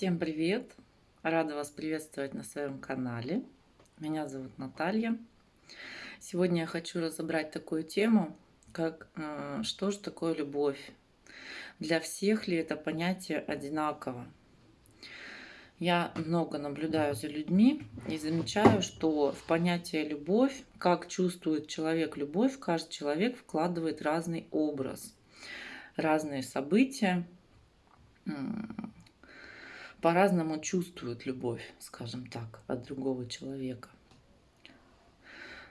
Всем привет! Рада вас приветствовать на своем канале. Меня зовут Наталья. Сегодня я хочу разобрать такую тему, как э, что же такое любовь? Для всех ли это понятие одинаково? Я много наблюдаю за людьми и замечаю, что в понятие любовь, как чувствует человек любовь, каждый человек вкладывает разный образ, разные события, по-разному чувствуют любовь, скажем так, от другого человека.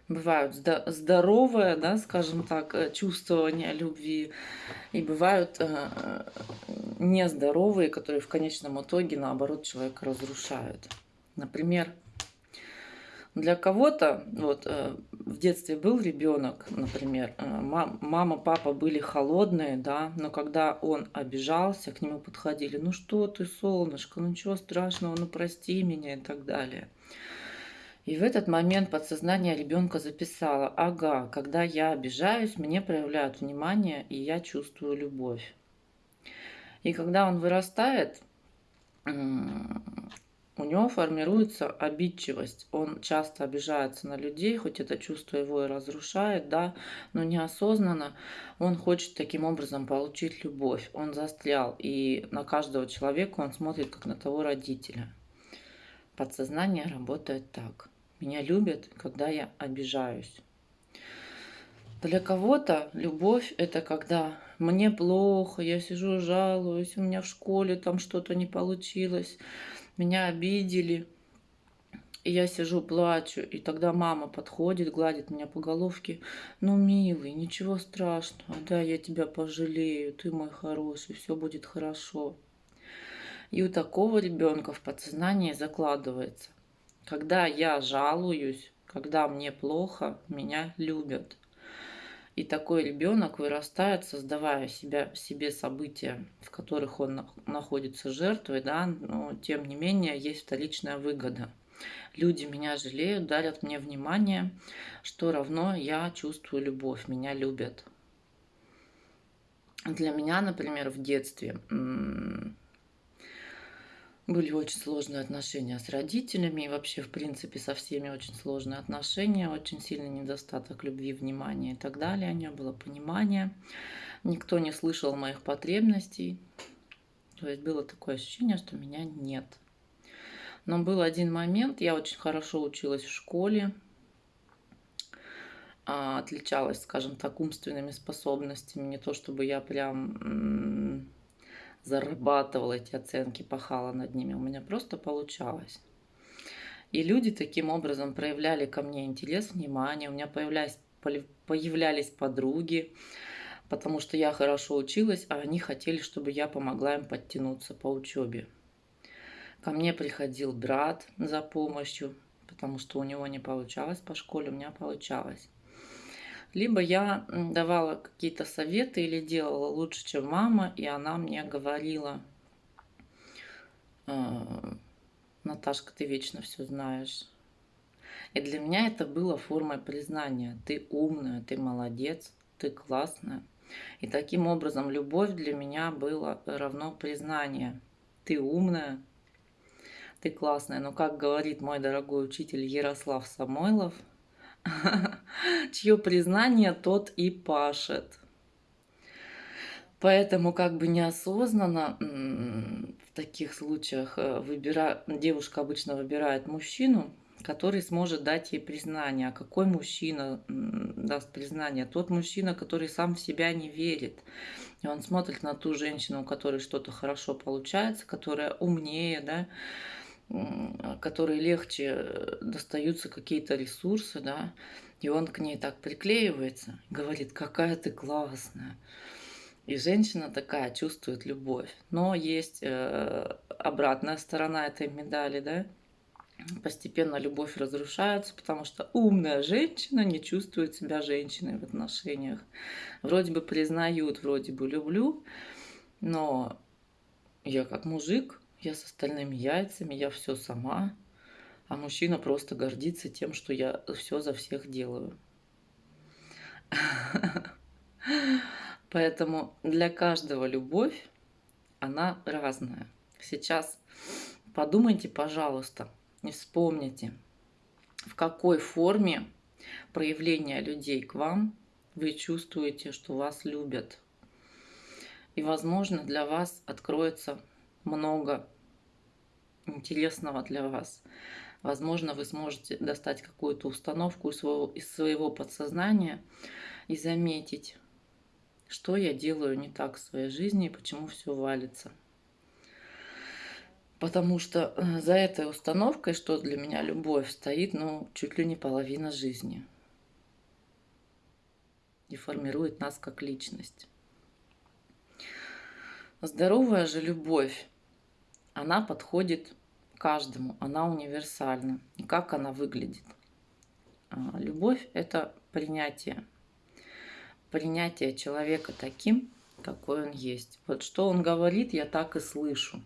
Бывают здоровые, да, скажем так, э, чувствования любви, и бывают э, нездоровые, которые в конечном итоге, наоборот, человека разрушают. Например, для кого-то, вот э, в детстве был ребенок, например, э, мама, папа были холодные, да, но когда он обижался, к нему подходили, ну что ты, солнышко, ну ничего страшного, ну прости меня и так далее. И в этот момент подсознание ребенка записало, ага, когда я обижаюсь, мне проявляют внимание, и я чувствую любовь. И когда он вырастает, у него формируется обидчивость. Он часто обижается на людей, хоть это чувство его и разрушает, да, но неосознанно он хочет таким образом получить любовь. Он застрял, и на каждого человека он смотрит как на того родителя. Подсознание работает так. Меня любят, когда я обижаюсь. Для кого-то любовь – это когда мне плохо, я сижу жалуюсь, у меня в школе там что-то не получилось меня обидели, и я сижу, плачу, и тогда мама подходит, гладит меня по головке. Ну, милый, ничего страшного, да, я тебя пожалею, ты мой хороший, все будет хорошо. И у такого ребенка в подсознании закладывается. Когда я жалуюсь, когда мне плохо, меня любят. И такой ребенок вырастает, создавая себя, себе события, в которых он находится жертвой, да, но тем не менее есть вторичная выгода. Люди меня жалеют, дарят мне внимание, что равно я чувствую любовь, меня любят. Для меня, например, в детстве были очень сложные отношения с родителями и вообще, в принципе, со всеми очень сложные отношения, очень сильный недостаток любви, внимания и так далее. Не было понимания. Никто не слышал моих потребностей. То есть было такое ощущение, что меня нет. Но был один момент, я очень хорошо училась в школе, а, отличалась, скажем так, умственными способностями. Не то чтобы я прям зарабатывала эти оценки, пахала над ними. У меня просто получалось. И люди таким образом проявляли ко мне интерес, внимание. У меня появлялись, появлялись подруги, потому что я хорошо училась, а они хотели, чтобы я помогла им подтянуться по учебе. Ко мне приходил брат за помощью, потому что у него не получалось по школе, у меня получалось. Либо я давала какие-то советы или делала лучше, чем мама, и она мне говорила, «А, Наташка, ты вечно все знаешь. И для меня это было формой признания. Ты умная, ты молодец, ты классная. И таким образом любовь для меня была равно признание. Ты умная, ты классная. Но как говорит мой дорогой учитель Ярослав Самойлов – чье признание тот и пашет. Поэтому как бы неосознанно в таких случаях э, выбира... девушка обычно выбирает мужчину, который сможет дать ей признание. А какой мужчина даст признание? Тот мужчина, который сам в себя не верит. И он смотрит на ту женщину, у которой что-то хорошо получается, которая умнее, да, которой легче э, достаются какие-то ресурсы, да, и он к ней так приклеивается, говорит, какая ты классная. И женщина такая чувствует любовь. Но есть э, обратная сторона этой медали, да, постепенно любовь разрушается, потому что умная женщина не чувствует себя женщиной в отношениях. Вроде бы признают, вроде бы люблю, но я как мужик я с остальными яйцами, я все сама, а мужчина просто гордится тем, что я все за всех делаю. Поэтому для каждого любовь, она разная. Сейчас подумайте, пожалуйста, и вспомните, в какой форме проявления людей к вам вы чувствуете, что вас любят. И, возможно, для вас откроется много интересного для вас. Возможно, вы сможете достать какую-то установку из своего, из своего подсознания и заметить, что я делаю не так в своей жизни и почему все валится. Потому что э, за этой установкой, что для меня любовь, стоит, ну, чуть ли не половина жизни. И формирует нас как личность. Здоровая же любовь, она подходит каждому, она универсальна. И как она выглядит? А, любовь – это принятие. Принятие человека таким, какой он есть. Вот что он говорит, я так и слышу.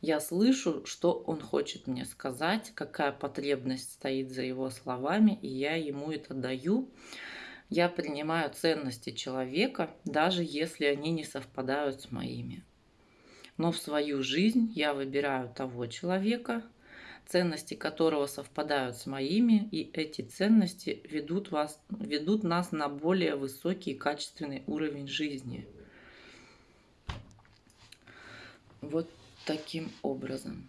Я слышу, что он хочет мне сказать, какая потребность стоит за его словами, и я ему это даю. Я принимаю ценности человека, даже если они не совпадают с моими. Но в свою жизнь я выбираю того человека, ценности которого совпадают с моими, и эти ценности ведут, вас, ведут нас на более высокий качественный уровень жизни. Вот таким образом.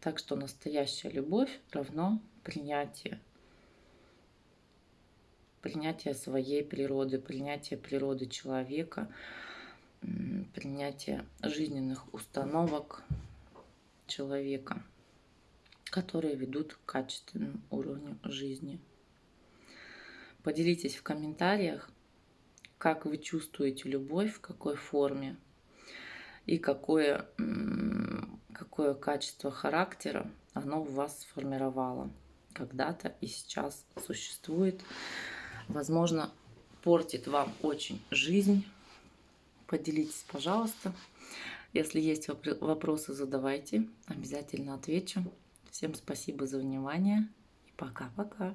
Так что настоящая любовь равно принятие. Принятие своей природы, принятие природы человека, принятие жизненных установок человека, которые ведут к качественному уровню жизни. Поделитесь в комментариях, как вы чувствуете любовь, в какой форме – и какое, какое качество характера оно в вас сформировало когда-то и сейчас существует. Возможно, портит вам очень жизнь. Поделитесь, пожалуйста. Если есть вопросы, задавайте. Обязательно отвечу. Всем спасибо за внимание пока-пока.